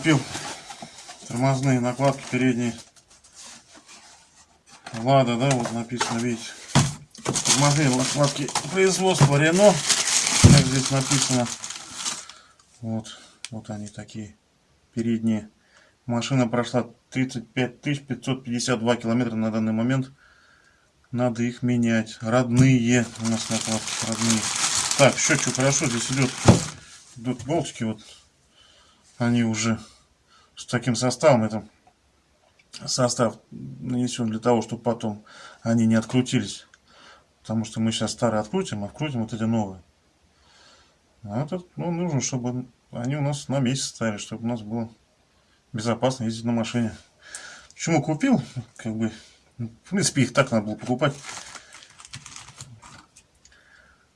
Купил тормозные накладки передние. Лада, да, вот написано, видите. Тормозные накладки производства Рено. Как здесь написано. Вот, вот они такие передние. Машина прошла 35 552 километра на данный момент. Надо их менять. Родные у нас накладки, родные. Так, счетчик хорошо здесь идет. Идут болтики вот они уже с таким составом, это состав нанесен для того, чтобы потом они не открутились. Потому что мы сейчас старые открутим, а вкрутим вот эти новые. А этот, ну, нужно, чтобы они у нас на месяц стояли, чтобы у нас было безопасно ездить на машине. Почему купил? Как бы, в принципе, их так надо было покупать.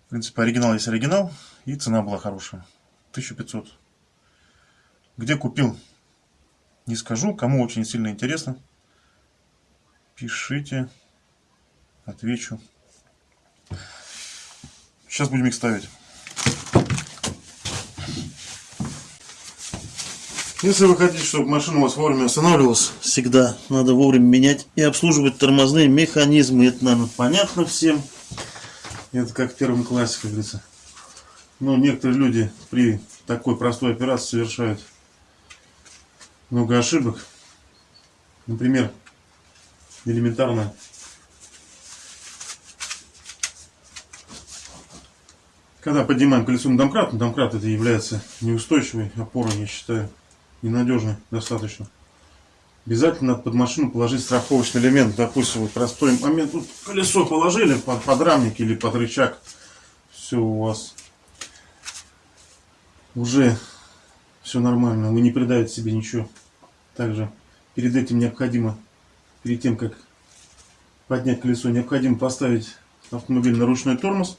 В принципе, оригинал есть оригинал, и цена была хорошая. 1500. Где купил? Не скажу. Кому очень сильно интересно, пишите. Отвечу. Сейчас будем их ставить. Если вы хотите, чтобы машина у вас вовремя останавливалась, всегда надо вовремя менять и обслуживать тормозные механизмы. Это, наверное, понятно всем. Это как в первом классе, как говорится. Но некоторые люди при такой простой операции совершают много ошибок. Например, элементарно когда поднимаем колесо на домкрат, на домкрат это является неустойчивой опорой, я считаю, ненадежной достаточно. Обязательно надо под машину положить страховочный элемент. Допустим, вот простой момент. Тут колесо положили под подрамник или под рычаг. Все у вас уже все нормально. Вы не придаете себе ничего. Также перед этим необходимо, перед тем как поднять колесо, необходимо поставить автомобиль на ручной тормоз,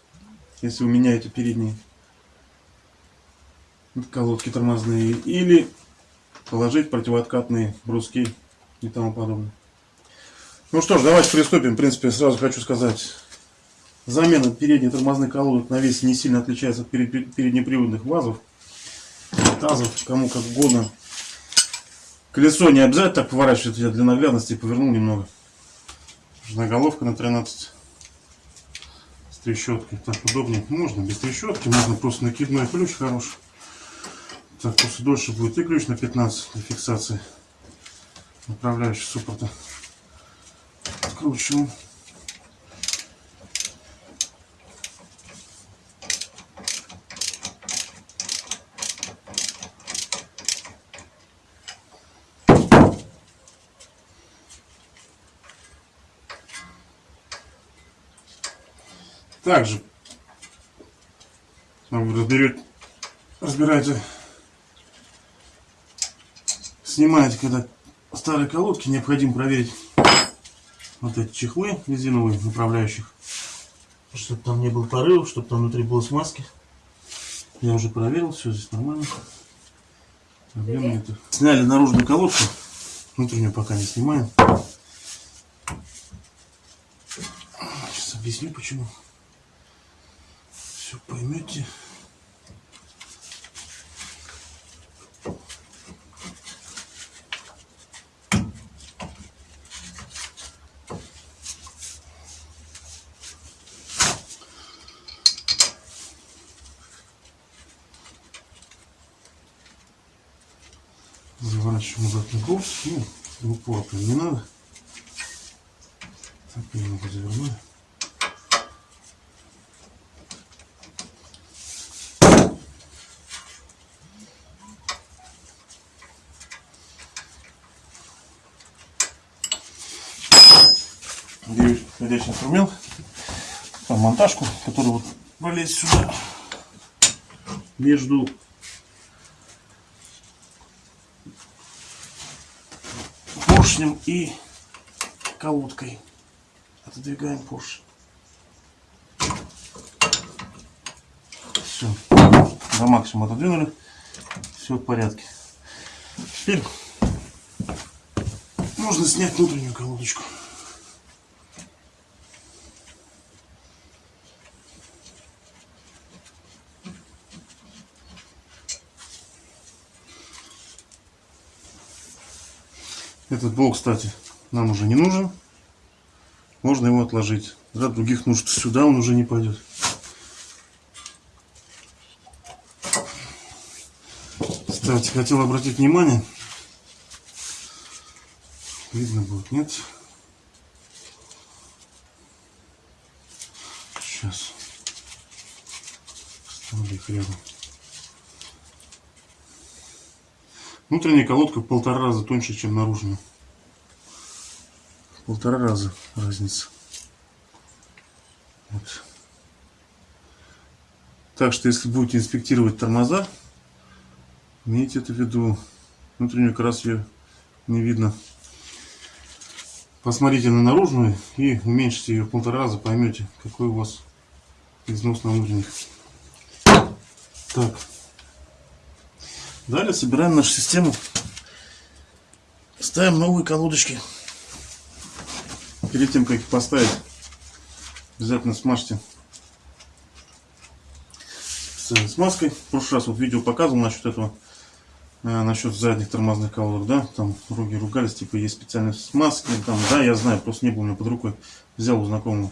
если вы меняете передние колодки тормозные, или положить противооткатные бруски и тому подобное. Ну что ж, давайте приступим. В принципе, сразу хочу сказать, замена передних тормозных колодок на весе не сильно отличается от переднеприводных вазов, тазов, кому как угодно. Колесо не обязательно так поворачивать, я для наглядности повернул немного. Головка на 13 с трещоткой. Так удобнее. Можно без трещотки, можно просто накидной ключ хороший. Так, просто дольше будет и ключ на 15 для фиксации направляющего суппорта. Откручиваем. Также разберете, разбираете, снимаете, когда старые колодки, необходимо проверить вот эти чехлы резиновые направляющих, чтобы там не было порывов, чтобы там внутри было смазки. Я уже проверил, все здесь нормально. Проблема это. Сняли наружную колодку, внутреннюю пока не снимаем. Сейчас объясню почему все поймете. Заворачиваем обратно курс. Ну, в упор не надо. Так, немного завернули. Ходячий инструмент, там монтажку, которую вот пролезть сюда между поршнем и колодкой. Отодвигаем поршень. Все, до максимума отодвинули, все в порядке. Теперь можно снять внутреннюю колодочку. Этот болт, кстати, нам уже не нужен. Можно его отложить. Для других нужд сюда он уже не пойдет. Кстати, хотел обратить внимание. Видно будет, нет? Сейчас. Ставлю их рядом. Внутренняя колодка в полтора раза тоньше, чем наружная. В полтора раза разница. Вот. Так что, если будете инспектировать тормоза, имейте это в виду. Внутреннюю как ее не видно. Посмотрите на наружную и уменьшите ее в полтора раза, поймете, какой у вас износ на внутренних. Так. Далее собираем нашу систему. Ставим новые колодочки. Перед тем, как их поставить, обязательно смажьте смазкой. В прошлый раз вот видео показывал насчет этого, э, насчет задних тормозных колодок, да, там руки ругались, типа есть специальные смазки, там, да, я знаю, просто не было у меня под рукой, взял у знакомого.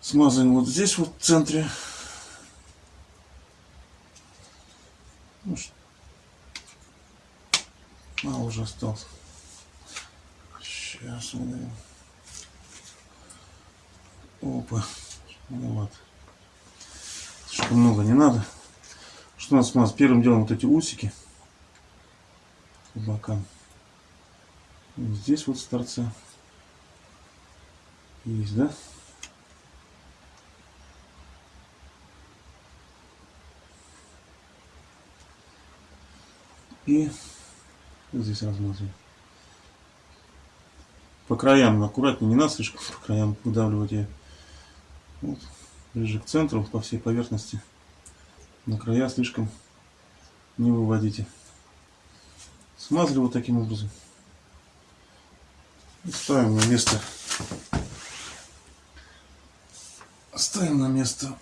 Смазываем вот здесь вот в центре Ну, мало уже осталось. Сейчас мы... Опа. Ну вот. Слишком много не надо. Что у нас у нас? Первым делом вот эти усики бокам. Здесь вот с торца. Есть, да? И здесь размазываем. По краям аккуратнее, не надо слишком по краям выдавливать ее. Вот, ближе к центру, по всей поверхности. На края слишком не выводите. Смазали вот таким образом. И ставим на место. Ставим на место.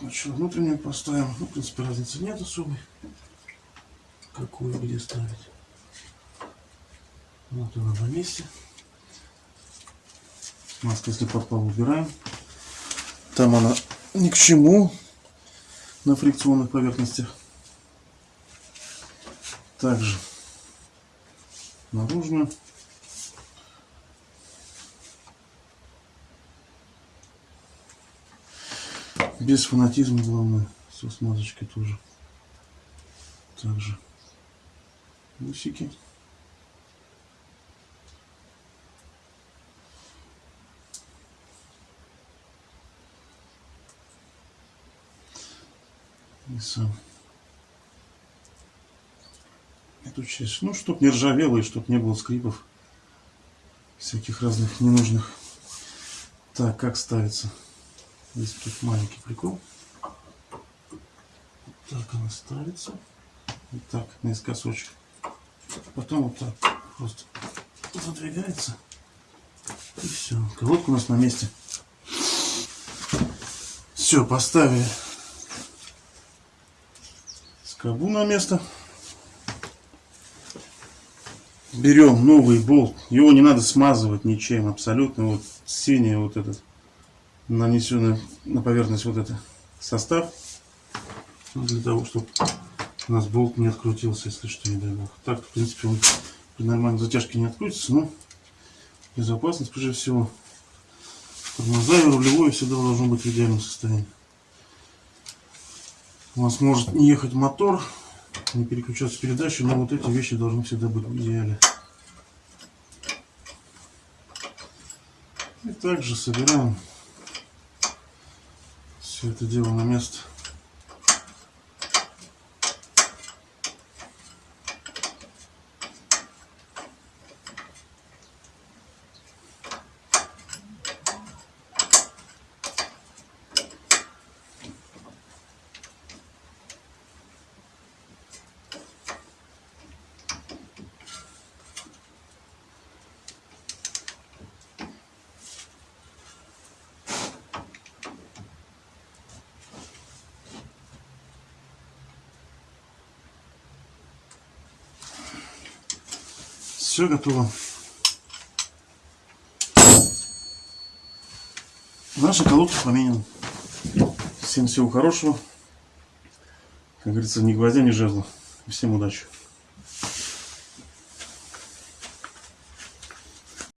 Значит, внутреннюю поставим. Ну, в принципе, разницы нет особой какую где ставить. Вот она на месте. Маска, если попала, убираем. Там она ни к чему на фрикционных поверхностях. Также наружную. Без фанатизма, главное, со смазочкой тоже. Также усики. И сам эту часть, ну, чтоб не ржавело и чтоб не было скрипов всяких разных ненужных. Так, как ставится? Здесь тут маленький прикол. Вот так она ставится. Вот так, наискосочек. Потом вот так просто задвигается. И все. Колодка у нас на месте. Все, поставили скобу на место. Берем новый болт. Его не надо смазывать ничем абсолютно. Вот синий вот этот нанесенный на поверхность вот этот состав. Для того, чтобы у нас болт не открутился, если что, не дай бог. Так, в принципе, он при нормальной затяжке не открутится, но безопасность, прежде всего. Тормоза и рулевое всегда должно быть в идеальном состоянии. У вас может не ехать мотор, не переключаться передачи, но вот эти вещи должны всегда быть в идеале. И также собираем все это дело на место. Все готово. Наши колодки поменены. Всем всего хорошего. Как говорится, ни гвоздя, ни жезла. Всем удачи.